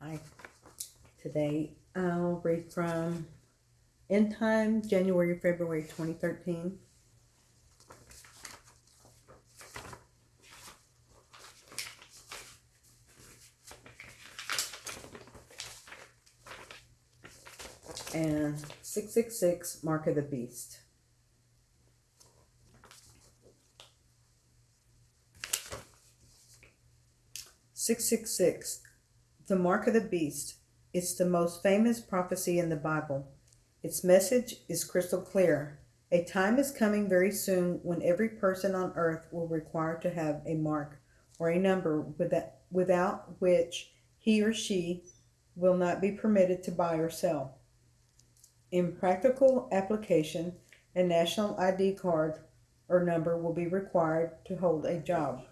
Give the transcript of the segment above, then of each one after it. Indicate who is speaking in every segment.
Speaker 1: Hi. Today I'll read from End Time, January, February 2013. And 666, Mark of the Beast. Six six six, the mark of the beast. It's the most famous prophecy in the Bible. Its message is crystal clear. A time is coming very soon when every person on earth will require to have a mark or a number without, without which he or she will not be permitted to buy or sell. In practical application, a national ID card or number will be required to hold a job.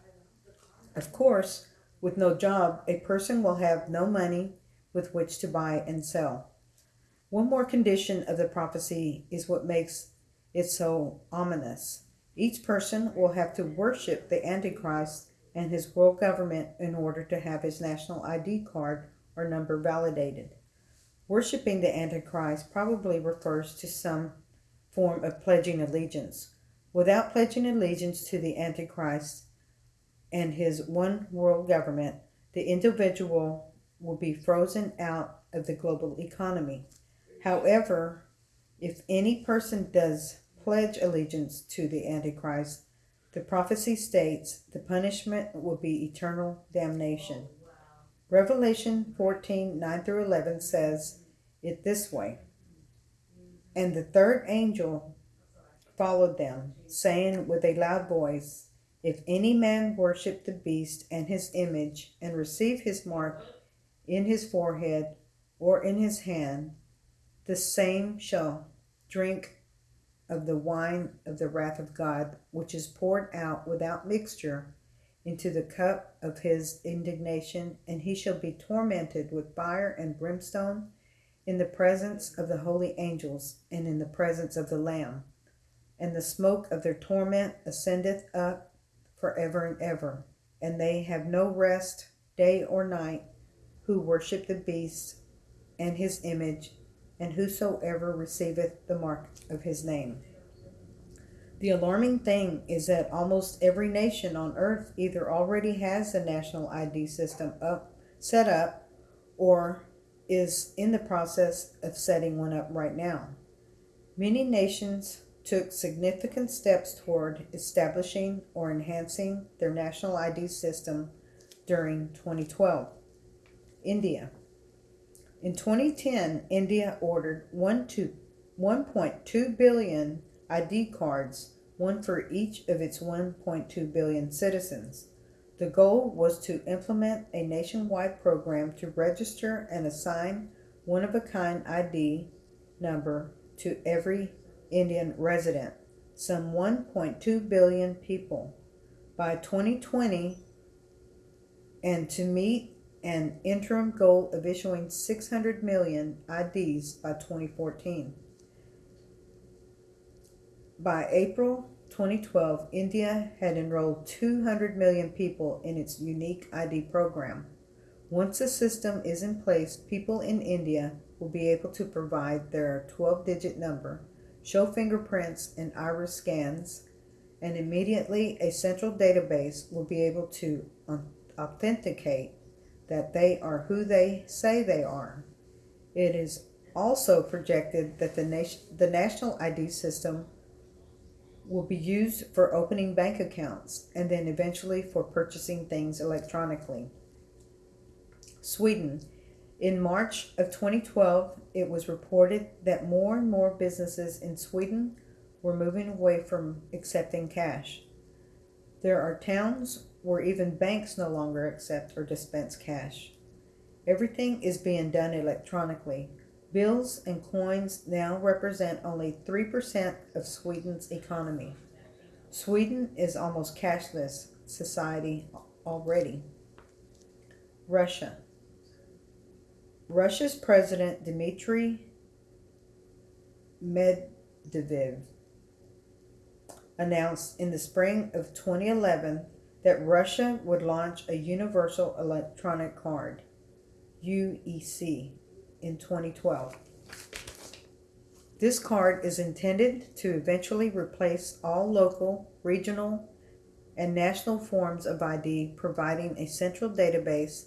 Speaker 1: Of course, with no job, a person will have no money with which to buy and sell. One more condition of the prophecy is what makes it so ominous. Each person will have to worship the Antichrist and his world government in order to have his national ID card or number validated. Worshipping the Antichrist probably refers to some form of pledging allegiance. Without pledging allegiance to the Antichrist and his one world government, the individual will be frozen out of the global economy. However, if any person does pledge allegiance to the Antichrist, the prophecy states the punishment will be eternal damnation. Revelation 14 9 through 11 says it this way And the third angel followed them, saying with a loud voice, If any man worship the beast and his image, and receive his mark in his forehead or in his hand, the same shall drink of the wine of the wrath of God, which is poured out without mixture into the cup of his indignation, and he shall be tormented with fire and brimstone in the presence of the holy angels and in the presence of the Lamb. And the smoke of their torment ascendeth up forever and ever, and they have no rest day or night who worship the beast and his image, and whosoever receiveth the mark of his name. The alarming thing is that almost every nation on earth either already has a national ID system up set up or is in the process of setting one up right now. Many nations took significant steps toward establishing or enhancing their national ID system during 2012. India. In 2010, India ordered 1.2 billion ID cards, one for each of its 1.2 billion citizens. The goal was to implement a nationwide program to register and assign one of a kind ID number to every Indian resident, some 1.2 billion people, by 2020, and to meet an interim goal of issuing 600 million IDs by 2014. By April 2012, India had enrolled 200 million people in its unique ID program. Once the system is in place, people in India will be able to provide their 12 digit number, show fingerprints and iris scans, and immediately a central database will be able to authenticate that they are who they say they are. It is also projected that the, nation, the national ID system will be used for opening bank accounts and then eventually for purchasing things electronically. Sweden. In March of 2012, it was reported that more and more businesses in Sweden were moving away from accepting cash. There are towns where even banks no longer accept or dispense cash. Everything is being done electronically. Bills and coins now represent only 3% of Sweden's economy. Sweden is almost cashless society already. Russia. Russia's President Dmitry Medvedev announced in the spring of 2011 that Russia would launch a universal electronic card. UEC in 2012. This card is intended to eventually replace all local, regional, and national forms of ID, providing a central database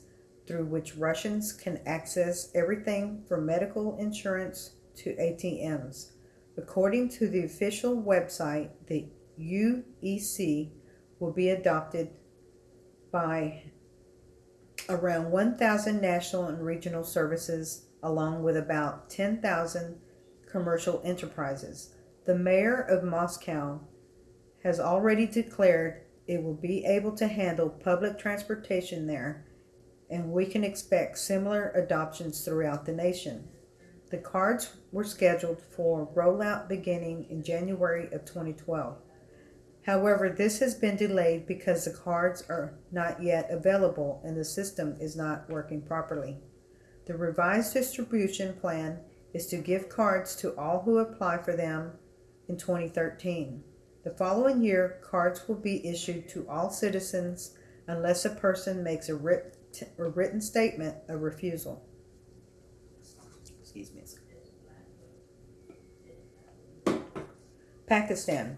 Speaker 1: through which Russians can access everything from medical insurance to ATMs. According to the official website, the UEC will be adopted by around 1,000 national and regional services, along with about 10,000 commercial enterprises. The mayor of Moscow has already declared it will be able to handle public transportation there, and we can expect similar adoptions throughout the nation. The cards were scheduled for rollout beginning in January of 2012. However, this has been delayed because the cards are not yet available and the system is not working properly. The revised distribution plan is to give cards to all who apply for them in 2013. The following year, cards will be issued to all citizens unless a person makes a, writ- a written statement of refusal. Excuse me. Pakistan.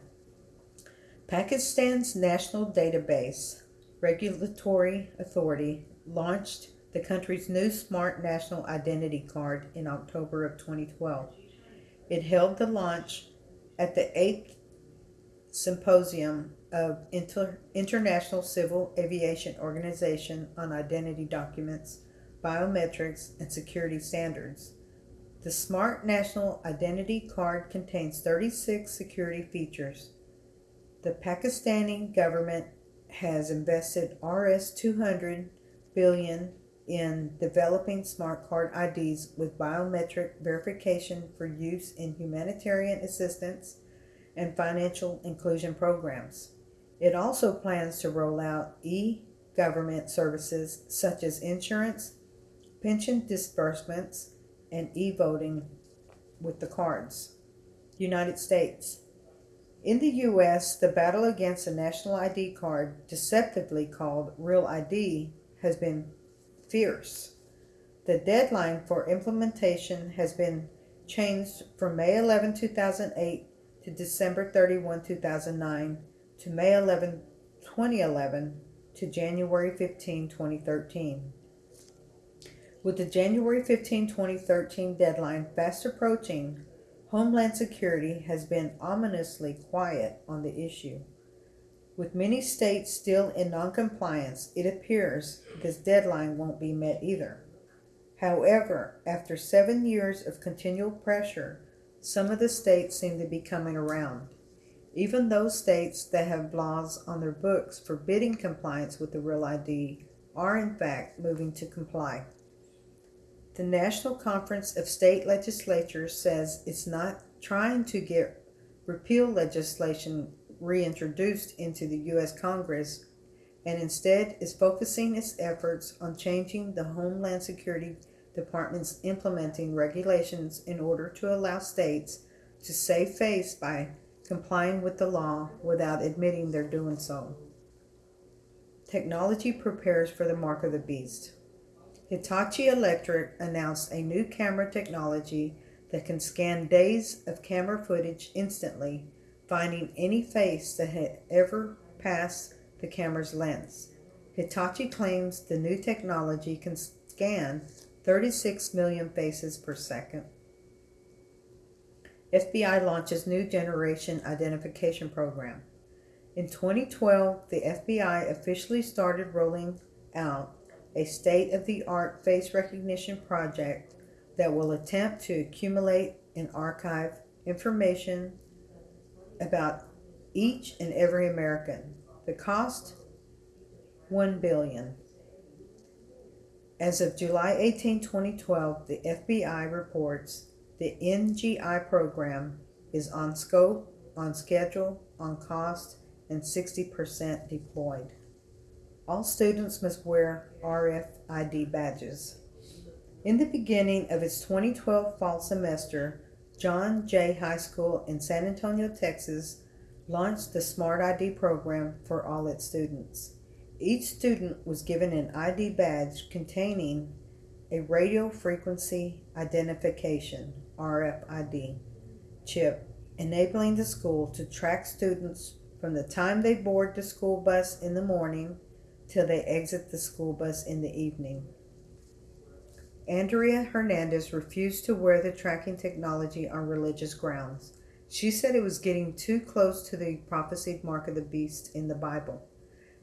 Speaker 1: Pakistan's National Database Regulatory Authority launched the country's new Smart National Identity Card in October of 2012. It held the launch at the 8th Symposium of Inter- International Civil Aviation Organization on Identity Documents, Biometrics, and Security Standards. The Smart National Identity Card contains 36 security features. The Pakistani government has invested Rs 200 billion in developing smart card IDs with biometric verification for use in humanitarian assistance and financial inclusion programs. It also plans to roll out e government services such as insurance, pension disbursements, and e voting with the cards. United States. In the U.S., the battle against the national ID card, deceptively called Real ID, has been fierce. The deadline for implementation has been changed from May 11, 2008 to December 31, 2009 to May 11, 2011 to January 15, 2013. With the January 15, 2013 deadline fast approaching, Homeland Security has been ominously quiet on the issue. With many states still in noncompliance, it appears this deadline won't be met either. However, after seven years of continual pressure, some of the states seem to be coming around. Even those states that have laws on their books forbidding compliance with the Real ID are in fact moving to comply. The National Conference of State Legislatures says it's not trying to get repeal legislation reintroduced into the U.S. Congress and instead is focusing its efforts on changing the Homeland Security Department's implementing regulations in order to allow states to save face by complying with the law without admitting they're doing so. Technology prepares for the mark of the beast. Hitachi Electric announced a new camera technology that can scan days of camera footage instantly finding any face that had ever passed the camera's lens. Hitachi claims the new technology can scan 36 million faces per second. FBI launches new generation identification program. In 2012, the FBI officially started rolling out a state of the art face recognition project that will attempt to accumulate and archive information about each and every American. The cost 1 billion. As of July 18, 2012, the FBI reports the NGI program is on scope, on schedule, on cost, and 60% deployed. All students must wear RFID badges. In the beginning of its 2012 fall semester, John Jay High School in San Antonio, Texas, launched the Smart ID program for all its students. Each student was given an ID badge containing a radio frequency identification RFID chip enabling the school to track students from the time they board the school bus in the morning till they exit the school bus in the evening. Andrea Hernandez refused to wear the tracking technology on religious grounds. She said it was getting too close to the prophesied mark of the beast in the Bible.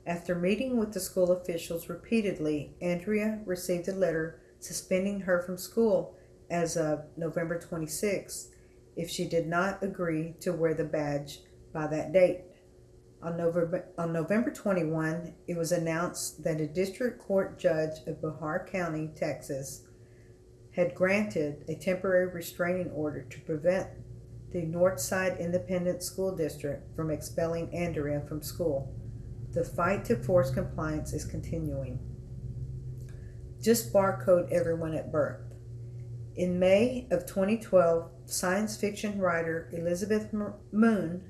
Speaker 1: After meeting with the school officials repeatedly, Andrea received a letter suspending her from school as of November 26 if she did not agree to wear the badge by that date. On November, on November 21, it was announced that a district court judge of Bexar County, Texas, had granted a temporary restraining order to prevent the Northside Independent School District from expelling Andrea from school. The fight to force compliance is continuing. Just barcode everyone at birth. In May of 2012, science fiction writer Elizabeth Moon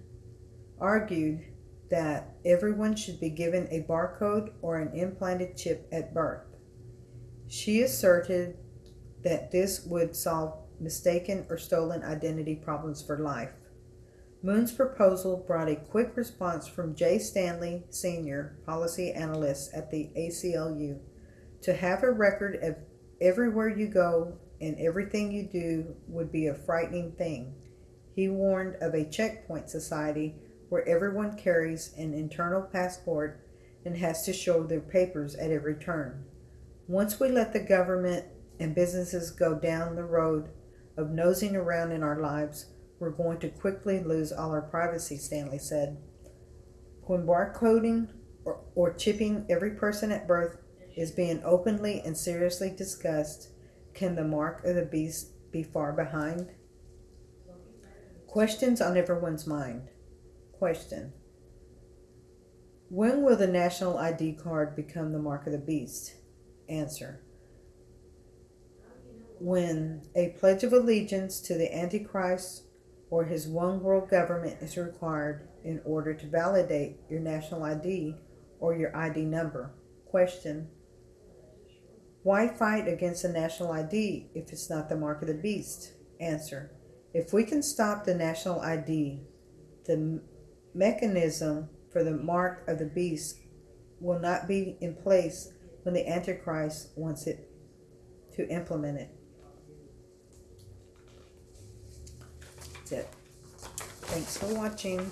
Speaker 1: argued that everyone should be given a barcode or an implanted chip at birth. She asserted that this would solve mistaken or stolen identity problems for life. Moon's proposal brought a quick response from Jay Stanley, Sr., policy analyst at the ACLU. To have a record of everywhere you go and everything you do would be a frightening thing. He warned of a checkpoint society where everyone carries an internal passport and has to show their papers at every turn. Once we let the government and businesses go down the road of nosing around in our lives, we're going to quickly lose all our privacy, Stanley said. When barcoding or, or chipping every person at birth is being openly and seriously discussed, can the mark of the beast be far behind? Questions on everyone's mind. Question When will the national ID card become the mark of the beast? Answer When a pledge of allegiance to the Antichrist or his one world government is required in order to validate your national ID or your ID number. Question Why fight against a national ID if it's not the mark of the beast? Answer If we can stop the national ID, the mechanism for the mark of the beast will not be in place when the Antichrist wants it to implement it. That's it. Thanks for watching.